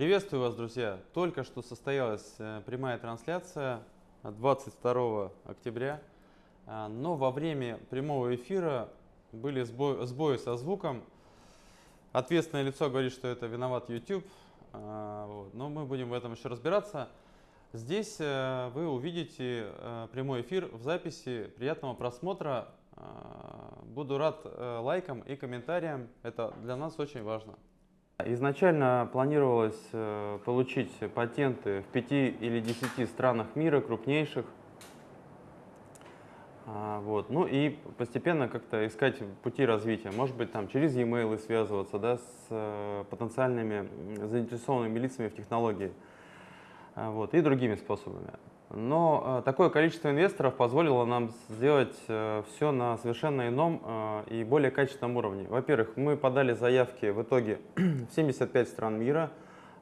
Приветствую вас, друзья! Только что состоялась э, прямая трансляция 22 октября, а, но во время прямого эфира были сбои, сбои со звуком. Ответственное лицо говорит, что это виноват YouTube, но мы будем в этом еще разбираться. Здесь э, вы увидите э, прямой эфир в записи. Приятного просмотра. Буду рад лайкам и комментариям. Это для нас очень важно. Изначально планировалось э, получить патенты в 5 или 10 странах мира, крупнейших. А, вот. Ну и постепенно как-то искать пути развития. Может быть, там через e-mail связываться да, с э, потенциальными заинтересованными лицами в технологии. А, вот. И другими способами. Но э, такое количество инвесторов позволило нам сделать э, все на совершенно ином э, и более качественном уровне. Во-первых, мы подали заявки в итоге в 75 стран мира,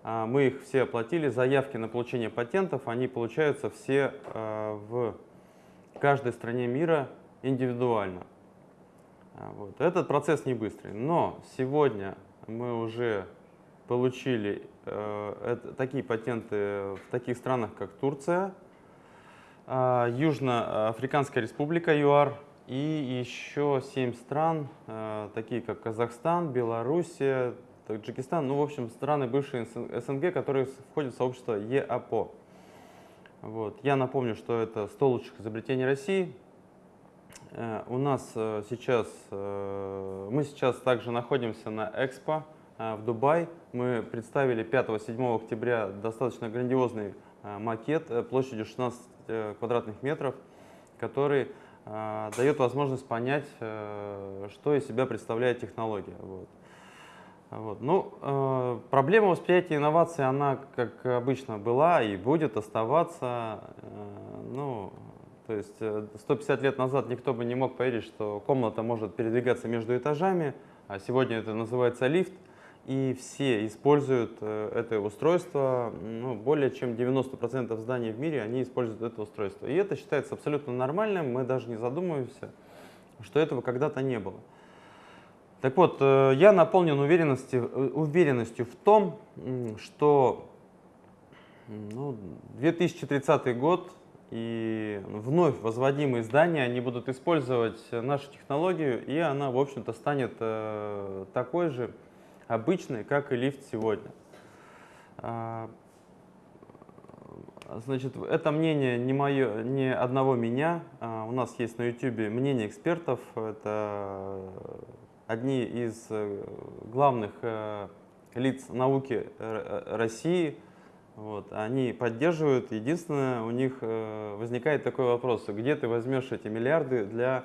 э, мы их все оплатили, заявки на получение патентов, они получаются все в каждой стране мира индивидуально. А, вот. Этот процесс не быстрый, но сегодня мы уже получили такие патенты в таких странах, как Турция, а, Южноафриканская республика ЮАР и еще семь стран, а, такие как Казахстан, Белоруссия, Таджикистан, ну, в общем, страны бывшие СНГ, которые входят в сообщество ЕАПО. Вот. Я напомню, что это 100 лучших изобретений России. Э, у нас э, сейчас, э, мы сейчас также находимся на Экспо в Дубай. Мы представили 5-7 октября достаточно грандиозный макет площадью 16 Э, квадратных метров, который э, дает возможность понять, э, что из себя представляет технология. Вот. Вот. Ну, э, проблема восприятия инноваций, она, как обычно, была и будет оставаться. Э, ну, то есть 150 лет назад никто бы не мог поверить, что комната может передвигаться между этажами, а сегодня это называется лифт и все используют э, это устройство, ну, более чем 90% зданий в мире, они используют это устройство. И это считается абсолютно нормальным, мы даже не задумываемся, что этого когда-то не было. Так вот, э, я наполнен уверенностью, э, уверенностью в том, что ну, 2030 год и вновь возводимые здания, они будут использовать нашу технологию, и она, в общем-то, станет такой же, обычный, как и лифт сегодня. А, значит, это мнение не, мое, не одного меня. А, у нас есть на YouTube мнение экспертов. Это одни из э, главных э, лиц науки э, России. Вот, они поддерживают. Единственное, у них возникает такой вопрос, где ты возьмешь эти миллиарды для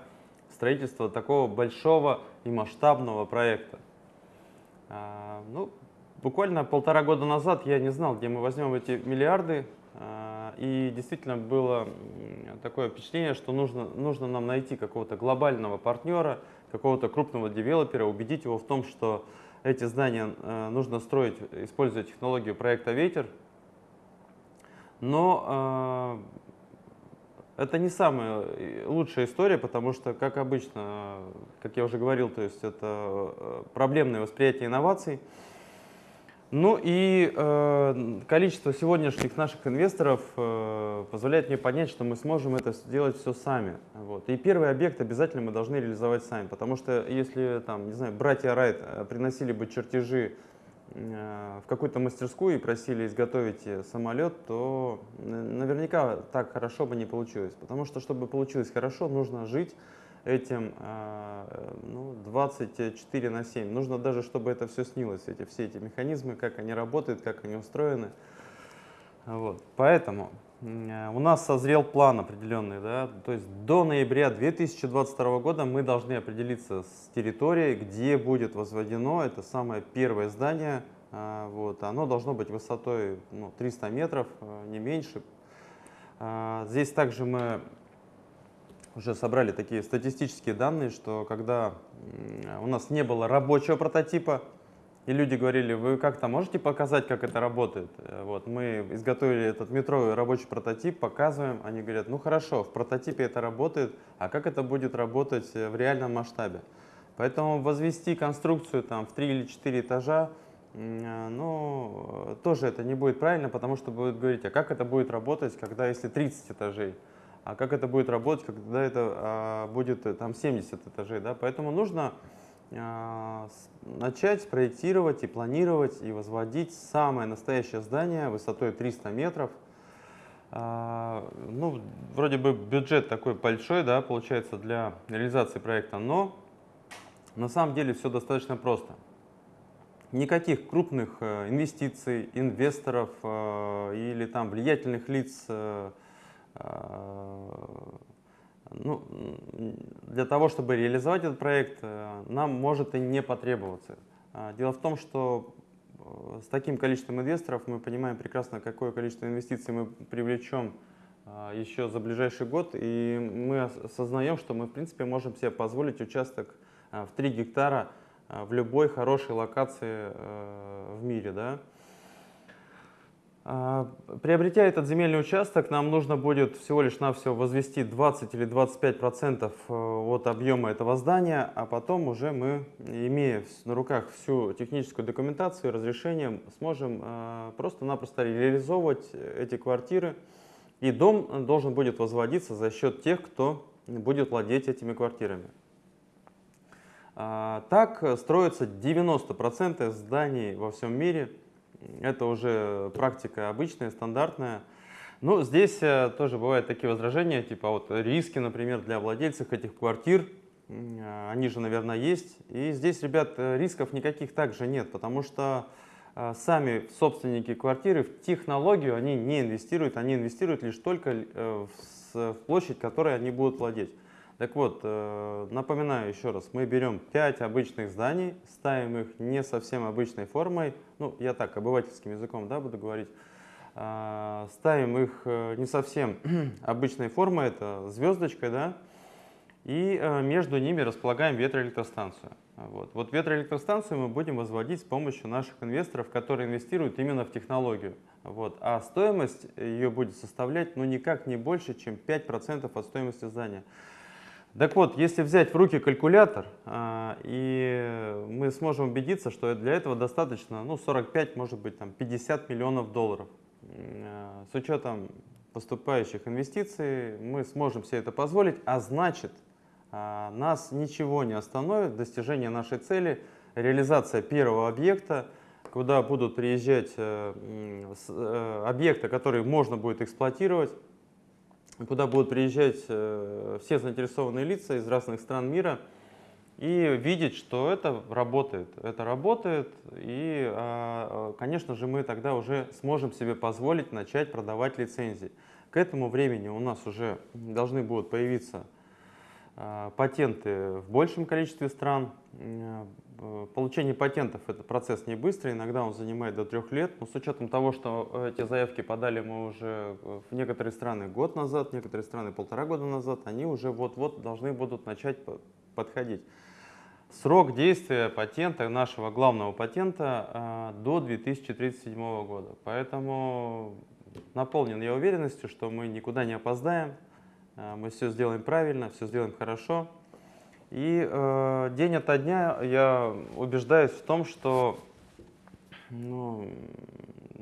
строительства такого большого и масштабного проекта. А, ну, буквально полтора года назад я не знал, где мы возьмем эти миллиарды. А, и действительно было такое впечатление, что нужно, нужно нам найти какого-то глобального партнера, какого-то крупного девелопера, убедить его в том, что эти здания э, нужно строить, используя технологию проекта «Ветер». Но э, это не самая лучшая история, потому что, как обычно, как я уже говорил, то есть это э, проблемное восприятие инноваций. Ну и э, количество сегодняшних наших инвесторов э, позволяет мне понять, что мы сможем это сделать все сами. Вот. И первый объект обязательно мы должны реализовать сами, потому что если там, не знаю, братья Райт э, приносили бы чертежи э, в какую-то мастерскую и просили изготовить самолет, то наверняка так хорошо бы не получилось. Потому что, чтобы получилось хорошо, нужно жить этим а, ну, 24 на 7. Нужно даже, чтобы это все снилось, эти, все эти механизмы, как они работают, как они устроены. Вот. Поэтому у нас созрел план определенный. Да? То есть до ноября 2022 года мы должны определиться с территорией, где будет возведено это самое первое здание. А, вот. Оно должно быть высотой ну, 300 метров, а, не меньше. Здесь также мы уже собрали такие статистические данные, что когда у нас не было рабочего прототипа, и люди говорили, вы как-то можете показать, как это работает? Э, вот, мы изготовили этот метровый рабочий прототип, показываем, они говорят, ну хорошо, в прототипе это работает, а как это будет работать э, в реальном масштабе? Поэтому возвести конструкцию там, в 3 или 4 этажа ну, тоже это не будет правильно, потому что будет говорить, а как это будет работать, когда если 30 этажей, а как это будет работать, когда это а, будет э, там 70 этажей, да, поэтому нужно начать проектировать и планировать и возводить самое настоящее здание высотой 300 метров. А, ну, вроде бы бюджет такой большой, да, получается для реализации проекта, но на самом деле все достаточно просто. Никаких крупных э, инвестиций, инвесторов э, или там влиятельных лиц э, ну, для того, чтобы реализовать этот проект, нам может и не потребоваться. Дело в том, что с таким количеством инвесторов мы понимаем прекрасно, какое количество инвестиций мы привлечем еще за ближайший год, и мы осознаем, что мы, в принципе, можем себе позволить участок в 3 гектара в любой хорошей локации в мире. Да? Приобретя этот земельный участок, нам нужно будет всего лишь навсего возвести 20 или 25 процентов от объема этого здания, а потом уже мы, имея на руках всю техническую документацию и разрешение, сможем просто-напросто реализовывать эти квартиры. И дом должен будет возводиться за счет тех, кто будет владеть этими квартирами. А, так строятся 90% зданий во всем мире. Это уже практика обычная, стандартная. Ну, здесь э, тоже бывают такие возражения, типа вот риски, например, для владельцев этих квартир, а, они же, наверное, есть. И здесь, ребят, э, рисков никаких также нет, потому что э, сами собственники квартиры в технологию они не инвестируют, они инвестируют лишь только в площадь, которой они будут владеть. Так вот, э, напоминаю еще раз, мы берем 5 обычных зданий, ставим их не совсем обычной формой, ну, я так, обывательским языком, да, буду говорить, а, ставим их э, не совсем обычной формой, это звездочкой, да, и э, между ними располагаем ветроэлектростанцию. Вот. вот ветроэлектростанцию мы будем возводить с помощью наших инвесторов, которые инвестируют именно в технологию. Вот. А стоимость ее будет составлять ну, никак не больше, чем 5% от стоимости здания. Так вот, если взять в руки калькулятор, а, и мы сможем убедиться, что для этого достаточно ну, 45, может быть, там, 50 миллионов долларов. А, с учетом поступающих инвестиций мы сможем себе это позволить, а значит, а, нас ничего не остановит достижение нашей цели, реализация первого объекта, куда будут приезжать э, э, объекты, которые можно будет эксплуатировать, куда будут приезжать э, все заинтересованные лица из разных стран мира и видеть, что это работает. Это работает, и, а, а, конечно же, мы тогда уже сможем себе позволить начать продавать лицензии. К этому времени у нас уже должны будут появиться патенты в большем количестве стран. Э, получение патентов – это процесс не быстрый, иногда он занимает до трех лет. Но с учетом того, что эти заявки подали мы уже в некоторые страны год назад, некоторые страны полтора года назад, они уже вот-вот должны будут начать подходить. Срок действия патента, нашего главного патента, э, до 2037 года. Поэтому наполнен я уверенностью, что мы никуда не опоздаем, э, мы все сделаем правильно, все сделаем хорошо. И э, день ото дня я убеждаюсь в том, что ну,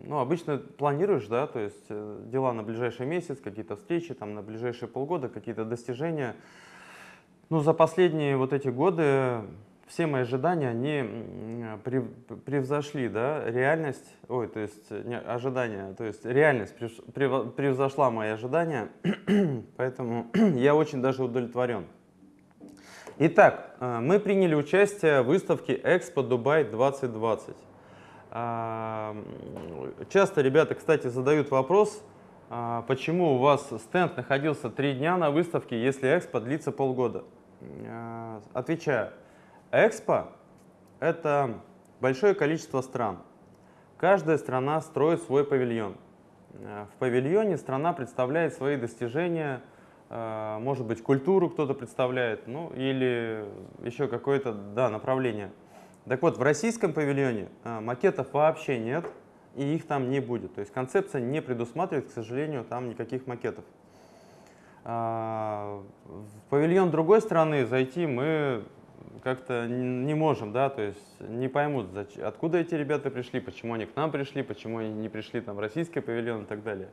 ну, обычно планируешь, да, то есть э, дела на ближайший месяц, какие-то встречи, там, на ближайшие полгода, какие-то достижения. Ну, за последние вот эти годы все мои ожидания, они превзошли, да, реальность, ой, то есть не, ожидания, то есть реальность превзошла мои ожидания, поэтому я очень даже удовлетворен. Итак, э, мы приняли участие в выставке Expo Dubai 2020. А, часто ребята, кстати, задают вопрос, а, почему у вас стенд находился три дня на выставке, если Экспо длится полгода. Отвечаю, Экспо – это большое количество стран. Каждая страна строит свой павильон. В павильоне страна представляет свои достижения, а, может быть, культуру кто-то представляет, ну или еще какое-то да, направление. Так вот, в российском павильоне а, макетов вообще нет, и их там не будет. То есть концепция не предусматривает, к сожалению, там никаких макетов. В павильон другой страны зайти мы как-то не можем, да, то есть не поймут, откуда эти ребята пришли, почему они к нам пришли, почему они не пришли там в российский павильон и так далее.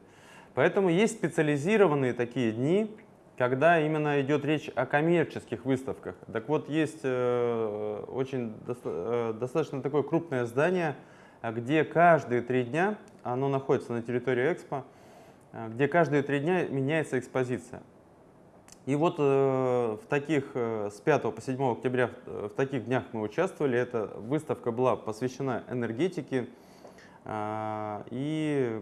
Поэтому есть специализированные такие дни, когда именно идет речь о коммерческих выставках. Так вот, есть э, очень доста э, достаточно такое крупное здание, где каждые три дня, оно находится на территории Экспо, э, где каждые три дня меняется экспозиция. И вот э, в таких, э, с 5 по 7 октября в, в таких днях мы участвовали. Эта выставка была посвящена энергетике э, и,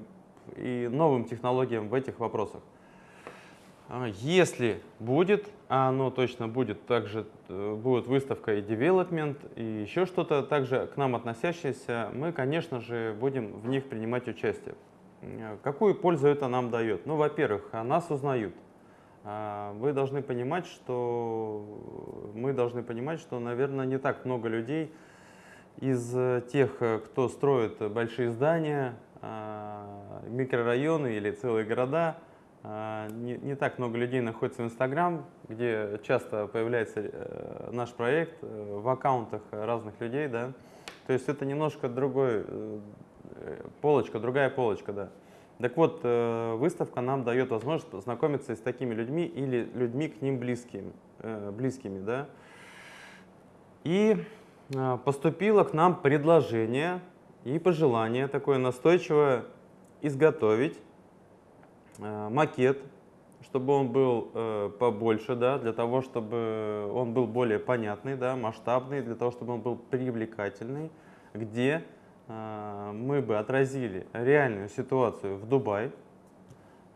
и новым технологиям в этих вопросах. А, если будет, а оно точно будет, также э, будет выставка и development, и еще что-то также к нам относящееся, мы, конечно же, будем в них принимать участие. Э, какую пользу это нам дает? Ну, во-первых, нас узнают. А, вы должны понимать, что мы должны понимать, что, наверное, не так много людей из тех, кто строит большие здания, а, микрорайоны или целые города, а, не, не так много людей находится в Инстаграм, где часто появляется э, наш проект э, в аккаунтах разных людей, да. То есть это немножко другой э, полочка, другая полочка, да. Так вот, выставка нам дает возможность познакомиться с такими людьми или людьми к ним близкими, близкими, да. И поступило к нам предложение и пожелание такое настойчивое изготовить Э, макет, чтобы он был э, побольше, да, для того, чтобы он был более понятный, да, масштабный, для того, чтобы он был привлекательный, где э, мы бы отразили реальную ситуацию в Дубае,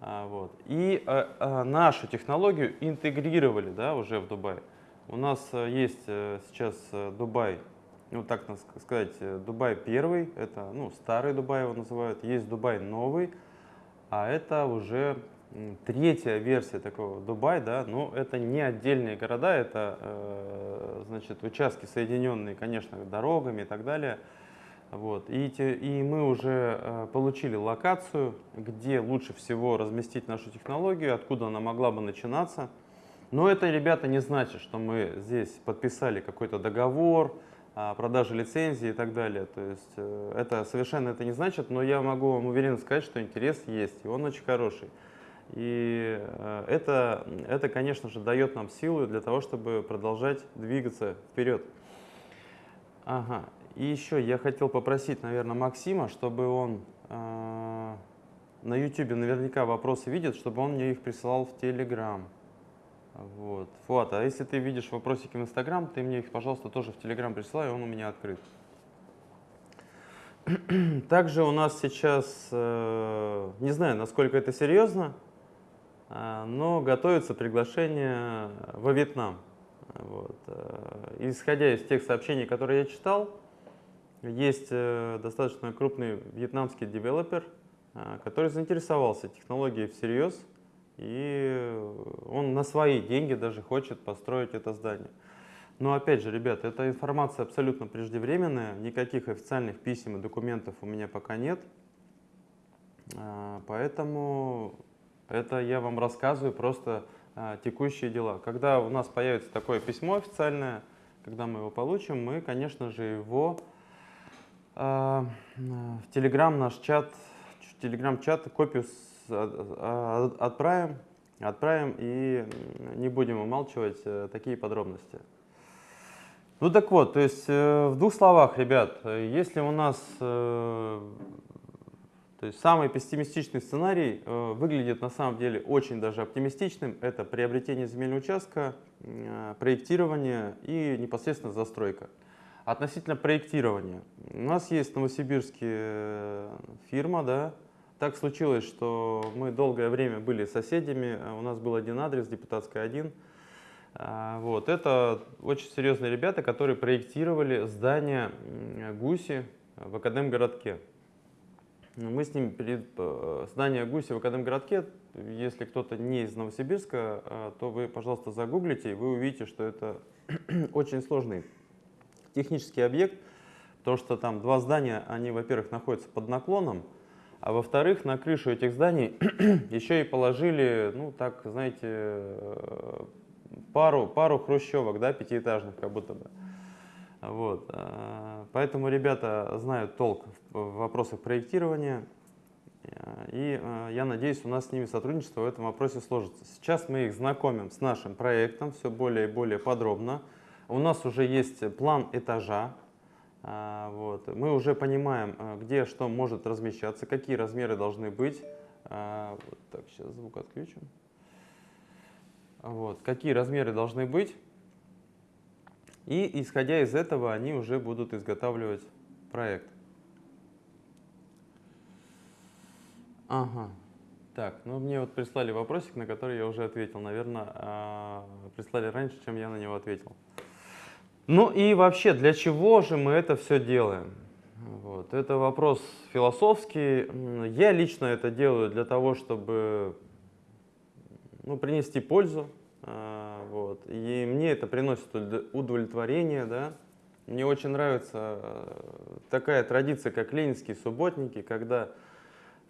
а, вот, и э, нашу технологию интегрировали да, уже в Дубай. У нас э, есть э, сейчас э, Дубай, ну так сказать, Дубай первый, это ну, старый Дубай его называют, есть Дубай новый, а это уже третья версия такого Дубай, да, но это не отдельные города, это значит участки соединенные, конечно, дорогами и так далее. Вот. И, те, и мы уже э, получили локацию, где лучше всего разместить нашу технологию, откуда она могла бы начинаться. Но это, ребята, не значит, что мы здесь подписали какой-то договор, продажи лицензии и так далее. То есть э, это совершенно это не значит, но я могу вам уверенно сказать, что интерес есть, и он очень хороший. И э, это, это, конечно же, дает нам силы для того, чтобы продолжать двигаться вперед. Ага. И еще я хотел попросить, наверное, Максима, чтобы он э, на YouTube наверняка вопросы видит, чтобы он мне их присылал в Telegram. Вот. Фуат, а если ты видишь вопросики в Инстаграм, ты мне их, пожалуйста, тоже в Телеграм присылай, он у меня открыт. Также у нас сейчас, э, не знаю, насколько это серьезно, э, но готовится приглашение во Вьетнам. Вот. Э, исходя из тех сообщений, которые я читал, есть достаточно крупный вьетнамский девелопер, который заинтересовался технологией всерьез, и он на свои деньги даже хочет построить это здание. Но опять же, ребята, эта информация абсолютно преждевременная, никаких официальных писем и документов у меня пока нет. А, поэтому это я вам рассказываю просто текущие дела. Когда у нас появится такое письмо официальное, когда мы его получим, мы, конечно же, его в Telegram наш чат, в Telegram чат копию отправим, отправим и не будем умалчивать э, такие подробности. Ну так вот, то есть э, в двух словах, ребят, если у нас э, то есть самый пессимистичный сценарий выглядит на самом деле очень даже оптимистичным, это приобретение земельного участка, проектирование и непосредственно застройка. Относительно проектирования. У нас есть в Новосибирске фирма, да, так случилось, что мы долгое время были соседями, а у нас был один адрес, депутатская 1. А, вот. Это очень серьезные ребята, которые проектировали здание Гуси в Академгородке. Мы с ними перед э, здание Гуси в Академгородке, если кто-то не из Новосибирска, то вы, пожалуйста, загуглите, и вы увидите, что это очень сложный технический объект, потому что там два здания, они, во-первых, находятся под наклоном, а во-вторых, на крышу этих зданий еще и положили, ну так, знаете, э, пару, пару хрущевок, да, пятиэтажных как будто бы. Вот. э, Поэтому ребята знают толк в вопросах проектирования. Э, И я надеюсь, у нас с ними сотрудничество в этом вопросе сложится. Сейчас мы их знакомим с нашим проектом все более и более подробно. У нас уже есть план этажа. А, Вот. Мы уже понимаем, э, где что может размещаться, какие размеры должны быть. А, вот Так, сейчас звук отключим. Вот. Какие размеры должны быть. И исходя из этого они уже будут изготавливать проект. Ага. Так, ну мне вот прислали вопросик, на который я уже ответил. Наверное, а, прислали раньше, чем я на него ответил. Ну и вообще, для чего же мы это все делаем? Вот. Это вопрос философский. Я лично это делаю для того, чтобы ну, принести пользу. а, Вот. И мне это приносит удо- удовлетворение. Да? Мне очень нравится э, такая традиция, как ленинские субботники, когда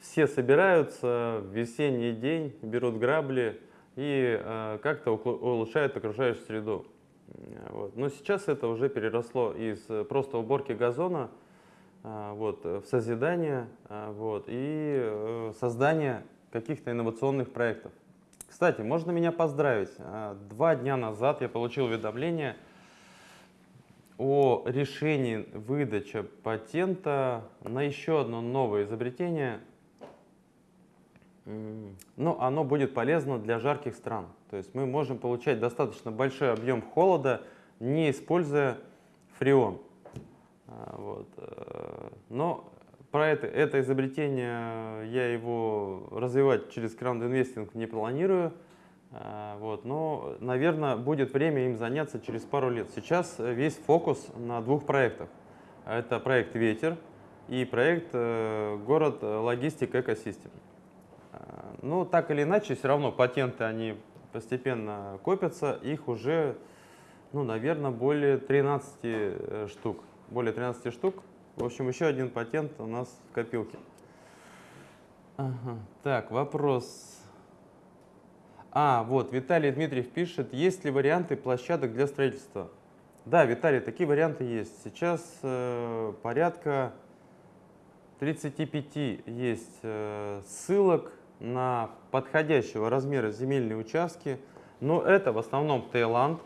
все собираются в весенний день, берут грабли и э, как-то улучшают окружающую среду. Э, Вот. Но сейчас это уже переросло из э, просто уборки газона а, вот, э, в созидание вот, и э, создание каких-то инновационных проектов. Кстати, можно меня поздравить. Два дня назад я получил уведомление о решении выдачи патента на еще одно новое изобретение. Ну, оно будет полезно для жарких стран. То есть мы можем получать достаточно большой объем холода, не используя фреон. А, Вот. э, Но про это, это изобретение я его развивать через краунд-инвестинг не планирую. А, Вот. Но, наверное, будет время им заняться через пару лет. Сейчас весь фокус на двух проектах. Это проект «Ветер» и проект э, «Город э, логистик экосистем». А, Ну, так или иначе, все равно патенты, они постепенно копятся, их уже, ну, наверное, более 13 э, штук. Более 13 штук. В общем, еще один патент у нас в копилке. Ага. Так, вопрос. А, вот, Виталий Дмитриев пишет, есть ли варианты площадок для строительства? Да, Виталий, такие варианты есть. Сейчас э, порядка 35 есть э, ссылок на подходящего размера земельные участки, но это в основном Таиланд.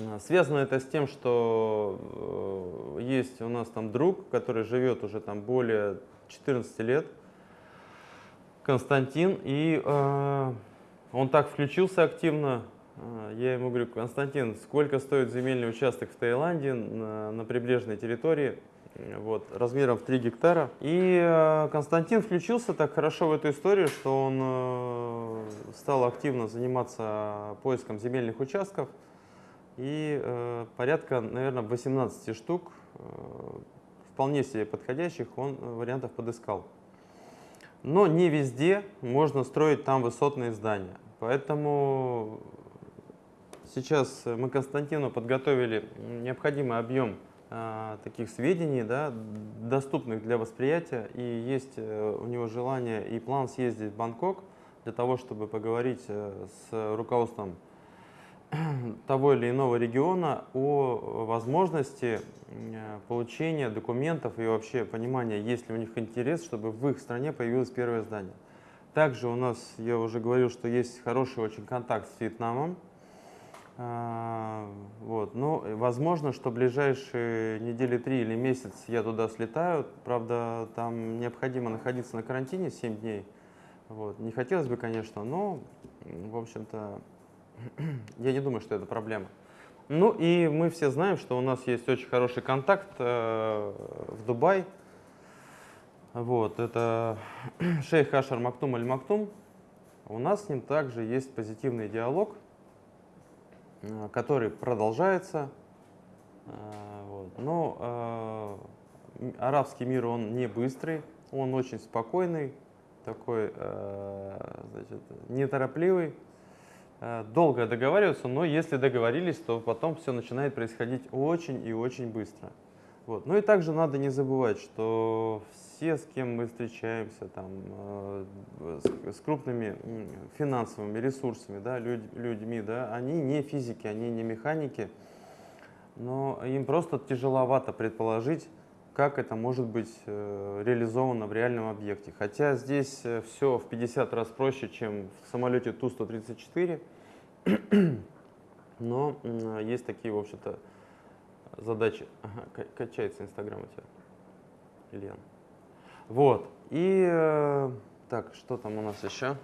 Э, Связано это с тем, что э, есть у нас там друг, который живет уже там более 14 лет, Константин, и э, он так включился активно. э, Я ему говорю, Константин, сколько стоит земельный участок в Таиланде на, на прибрежной территории? Вот, размером в 3 гектара. И э, Константин включился так хорошо в эту историю, что он э, стал активно заниматься поиском земельных участков. И э, порядка, наверное, 18 штук, вполне себе подходящих, он вариантов подыскал. Но не везде можно строить там высотные здания. Поэтому сейчас мы Константину подготовили необходимый объем таких сведений, да, доступных для восприятия. И есть э, у него желание и план съездить в Бангкок для того, чтобы поговорить э, с руководством того или иного региона о возможности э, получения документов и вообще понимания, есть ли у них интерес, чтобы в их стране появилось первое здание. Также у нас, я уже говорил, что есть хороший очень контакт с Вьетнамом. А, Вот. Но возможно, что ближайшие недели три или месяц я туда слетаю. Правда, там необходимо находиться на карантине 7 дней. Вот. Не хотелось бы, конечно, но, в общем-то, я не думаю, что это проблема. Ну и мы все знаем, что у нас есть очень хороший контакт э, в Дубай. Вот, это шейх Ашар Мактум Аль Мактум. У нас с ним также есть позитивный диалог, э, который продолжается. Э, вот. Но э, арабский мир, он не быстрый, он очень спокойный, такой, э, значит, неторопливый. Э, Долго договариваются, но если договорились, то потом все начинает происходить очень и очень быстро. Вот. Ну и также надо не забывать, что все, с кем мы встречаемся, там, э, с, с крупными финансовыми ресурсами, да, людь, людьми, да, они не физики, они не механики, но им просто тяжеловато предположить, как это может быть э, реализовано в реальном объекте. Хотя здесь э, все в 50 раз проще, чем в самолете Ту-134, но есть такие, в общем-то, задачи. Ага, качается Инстаграм у тебя, Ильян. Вот. И э, так, что там у нас еще?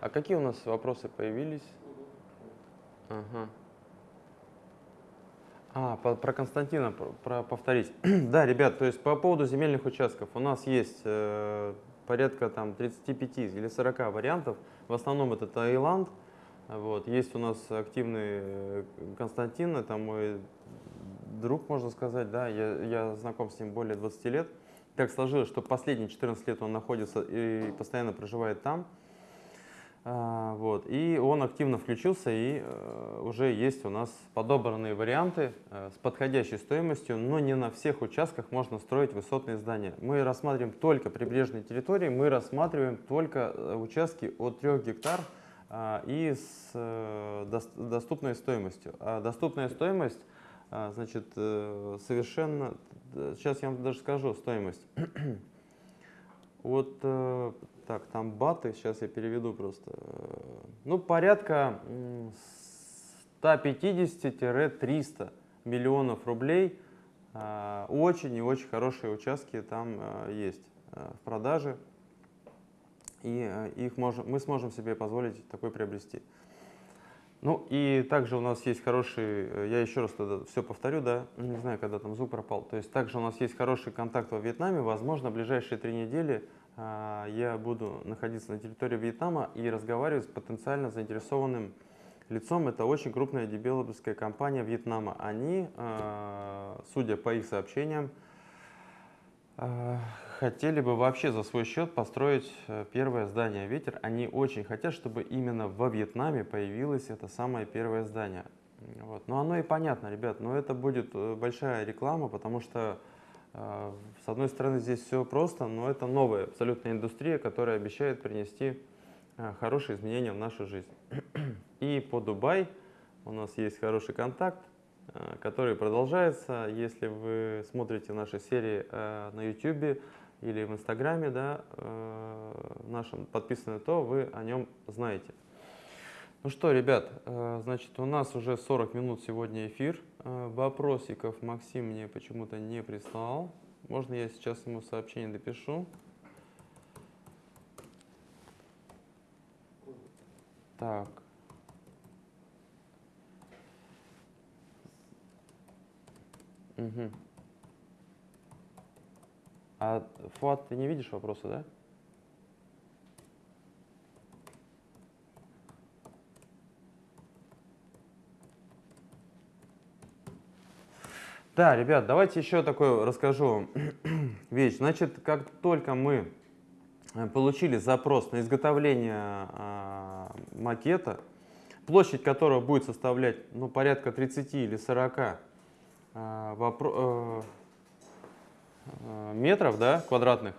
А какие у нас вопросы появились? Ага. А, по, про Константина про, про повторить. да, ребят, то есть по поводу земельных участков у нас есть э, порядка там 35 или 40 вариантов. В основном это Таиланд. Вот. Есть у нас активный э, Константин, это мой друг, можно сказать, да, я, я знаком с ним более 20 лет. Так сложилось, что последние 14 лет он находится и постоянно проживает там. А, вот. И он активно включился, и э, уже есть у нас подобранные варианты э, с подходящей стоимостью, но не на всех участках можно строить высотные здания. Мы рассматриваем только прибрежные территории, мы рассматриваем только э, участки от 3 гектар а, и с доступной стоимостью. А доступная стоимость значит, э, совершенно, сейчас я вам даже скажу стоимость. Вот, э, так, там баты, сейчас я переведу просто. Ну, порядка 150-300 миллионов рублей. А, очень и очень хорошие участки там э, есть в продаже. И их можем, мы сможем себе позволить такой приобрести. Ну и также у нас есть хороший, э, я еще раз тогда все повторю, да, не знаю, когда там звук пропал. То есть также у нас есть хороший контакт во Вьетнаме. Возможно, в ближайшие три недели а, я буду находиться на территории Вьетнама и разговаривать с потенциально заинтересованным лицом. Это очень крупная девелоперская компания Вьетнама. Они, а, судя по их сообщениям, а, хотели бы вообще за свой счет построить э, первое здание «Ветер». Они очень хотят, чтобы именно во Вьетнаме появилось это самое первое здание. Вот. Но оно и понятно, ребят, но это будет э, большая реклама, потому что э, с одной стороны здесь все просто, но это новая абсолютная индустрия, которая обещает принести хорошие изменения в нашу жизнь. И по Дубай у нас есть хороший контакт, который продолжается. Если вы смотрите наши серии на YouTube, или в Инстаграме, да, э, нашем подписаны, то вы о нем знаете. Ну что, ребят, э, значит, у нас уже 40 минут сегодня эфир. Э, вопросиков Максим мне почему-то не прислал. Можно я сейчас ему сообщение допишу? Так. Угу. А, Фуат, ты не видишь вопроса, да? Да, ребят, давайте еще такое расскажу вещь. Значит, как только мы э, получили запрос на изготовление а, макета, площадь которого будет составлять ну, порядка 30 или 40 а, вопро э, Э, метров да, квадратных.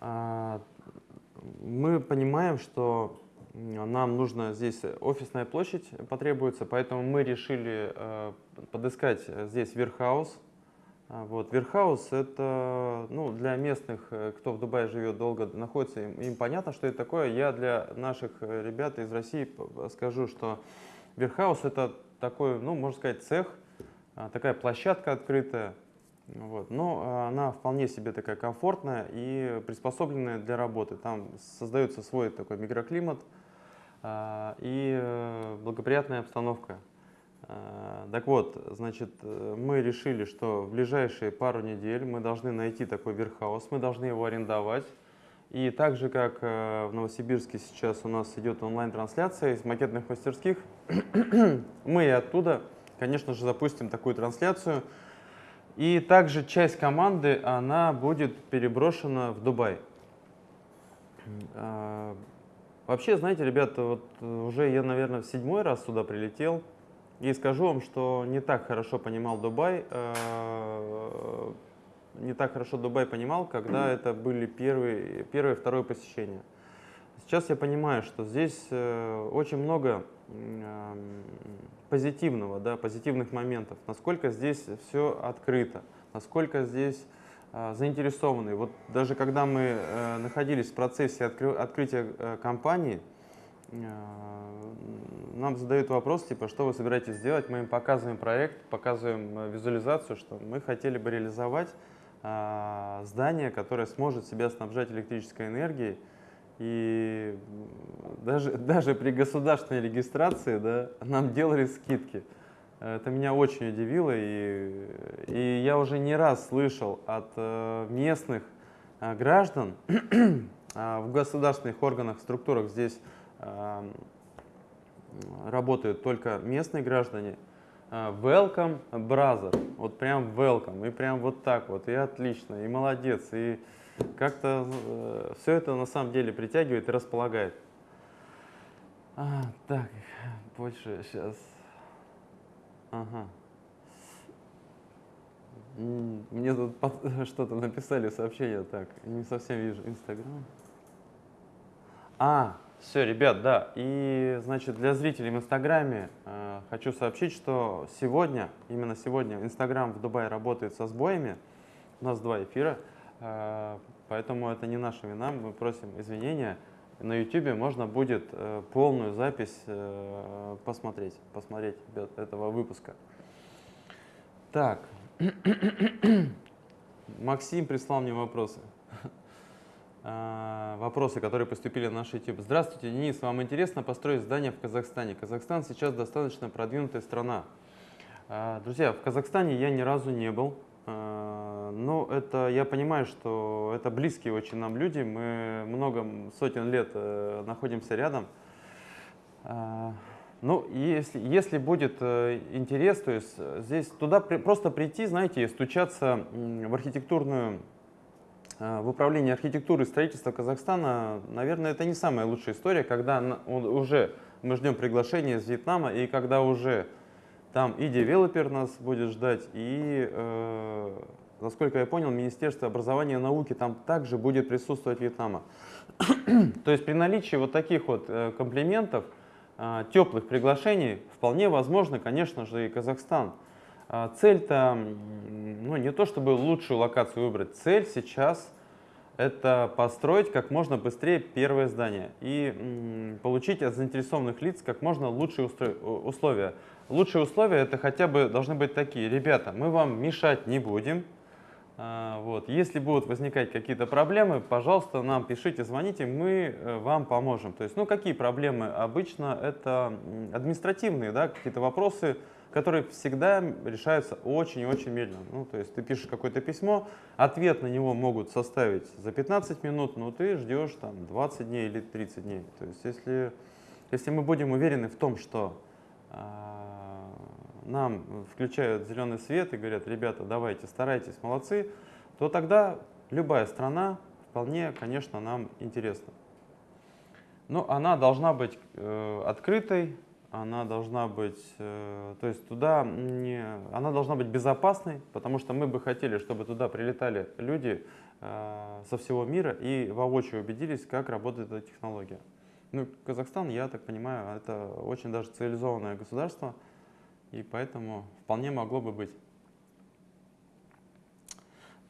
А, мы понимаем, что нам нужно здесь офисная площадь потребуется, поэтому мы решили э, подыскать здесь верхаус. Вот, верхаус это ну, для местных, э, кто в Дубае живет долго, находится, им, им понятно, что это такое. Я для наших ребят из России скажу, что Верхаус это такой, ну, можно сказать, цех, а, такая площадка открытая, вот. Но а, она вполне себе такая комфортная и приспособленная для работы. Там создается свой такой микроклимат а, и э, благоприятная обстановка. Так вот, значит, мы решили, что в ближайшие пару недель мы должны найти такой верхаус, мы должны его арендовать. И так же, как э, в Новосибирске сейчас у нас идет онлайн-трансляция из макетных мастерских, мы и оттуда, конечно же, запустим такую трансляцию. И также часть команды, она будет переброшена в Дубай. А, Вообще, знаете, ребята, вот уже я, наверное, в седьмой раз сюда прилетел. И скажу вам, что не так хорошо понимал Дубай, э, не так хорошо Дубай понимал, когда это были первые, первое и второе посещение. Сейчас я понимаю, что здесь э, очень много позитивного, да, позитивных моментов, насколько здесь все открыто, насколько здесь э, заинтересованы. Вот даже когда мы э, находились в процессе откры открытия э, компании, нам задают вопрос, типа, что вы собираетесь сделать? Мы им показываем проект, показываем визуализацию, что мы хотели бы реализовать здание, которое сможет себя снабжать электрической энергией, и даже, даже при государственной регистрации да, нам делали скидки. Это меня очень удивило, и, и я уже не раз слышал от э, местных э, граждан э, в государственных органах, структурах здесь работают только местные граждане. Welcome, brother. Вот прям welcome. И прям вот так вот. И отлично, и молодец. И как-то э, все это на самом деле притягивает и располагает. А, так, больше сейчас. Ага. Мне тут что-то написали сообщение, так, не совсем вижу, Инстаграм. А, все, ребят, да, и, значит, для зрителей в Инстаграме э, хочу сообщить, что сегодня, именно сегодня, Инстаграм в Дубае работает со сбоями, у нас два эфира, Э, поэтому это не наша вина, мы просим извинения. На YouTube можно будет э, полную запись э, посмотреть, посмотреть этого выпуска. Так, Максим прислал мне вопросы. Вопросы, которые поступили на наш YouTube. Здравствуйте, Денис, вам интересно построить здание в Казахстане? Казахстан сейчас достаточно продвинутая страна. Друзья, в Казахстане я ни разу не был. А, ну, это, я понимаю, что это близкие очень нам люди, мы много сотен лет э, находимся рядом. А, ну, если, если будет э, интерес, то есть э, здесь туда при, просто прийти, знаете, и стучаться в архитектурную, в управление архитектуры и строительства Казахстана, наверное, это не самая лучшая история, когда уже мы ждем приглашения из Вьетнама, и когда уже там и девелопер нас будет ждать, и, э, насколько я понял, Министерство образования и науки там также будет присутствовать Вьетнама. То есть при наличии вот таких вот э, комплиментов, э, теплых приглашений, вполне возможно, конечно же, и Казахстан. Э, Цель-то, ну не то чтобы лучшую локацию выбрать, цель сейчас это построить как можно быстрее первое здание и получить от заинтересованных лиц как можно лучшие условия. Лучшие условия это хотя бы должны быть такие. Ребята, мы вам мешать не будем. А, вот. Если будут возникать какие-то проблемы, пожалуйста, нам пишите, звоните, мы э, вам поможем. То есть, ну, какие проблемы? Обычно это административные, да, какие-то вопросы, которые всегда решаются очень-очень медленно. Ну, то есть ты пишешь какое-то письмо, ответ на него могут составить за 15 минут, но ты ждешь там 20 дней или 30 дней. То есть если, если мы будем уверены в том, что а, нам включают зеленый свет и говорят, ребята, давайте, старайтесь, молодцы, то тогда любая страна вполне, конечно, нам интересна. Но она должна быть э, открытой, она должна быть, э, то есть туда не, она должна быть безопасной, потому что мы бы хотели, чтобы туда прилетали люди э, со всего мира и воочию убедились, как работает эта технология. Ну, Казахстан, я так понимаю, это очень даже цивилизованное государство, и поэтому вполне могло бы быть.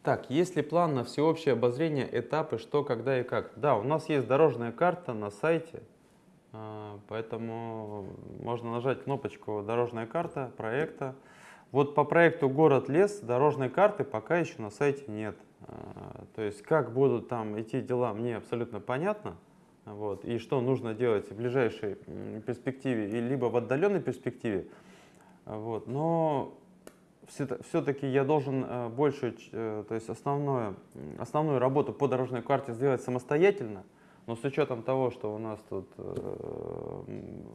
Так, есть ли план на всеобщее обозрение этапы, что, когда и как? Да, у нас есть дорожная карта на сайте, а, поэтому можно нажать кнопочку «Дорожная карта» проекта. Вот по проекту «Город-лес» дорожной карты пока еще на сайте нет. А, то есть как будут там идти дела, мне абсолютно понятно. Вот, и что нужно делать в ближайшей перспективе, и либо в отдаленной перспективе. Вот, но все-таки я должен э, больше, э, то есть основную, основную работу по дорожной карте сделать самостоятельно, но с учетом того, что у нас тут э,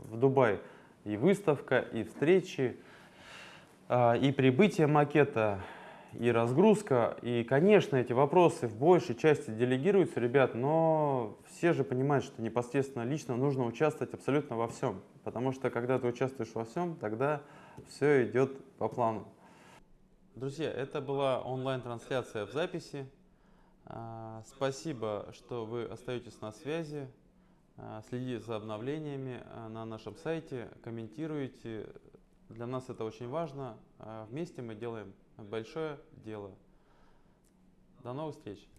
в Дубае и выставка, и встречи, и прибытие макета, и разгрузка. И, конечно, эти вопросы в большей части делегируются, ребят, но все же понимают, что непосредственно лично нужно участвовать абсолютно во всем. Потому что когда ты участвуешь во всем, тогда все идет по плану. Друзья, это была онлайн-трансляция в записи. А, спасибо, что вы остаетесь на связи. А, следите за обновлениями а, на нашем сайте, комментируйте. Для нас это очень важно. Вместе мы делаем большое дело. До новых встреч!